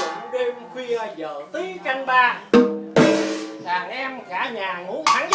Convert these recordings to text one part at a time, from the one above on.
dụng đêm khuya giờ tí canh ba. Đàn em cả nhà ngủ thẳng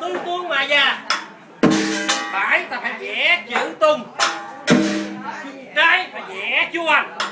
tư tuôn mà già phải, ta phải vẽ chữ tung. Trái phải vẽ chú anh.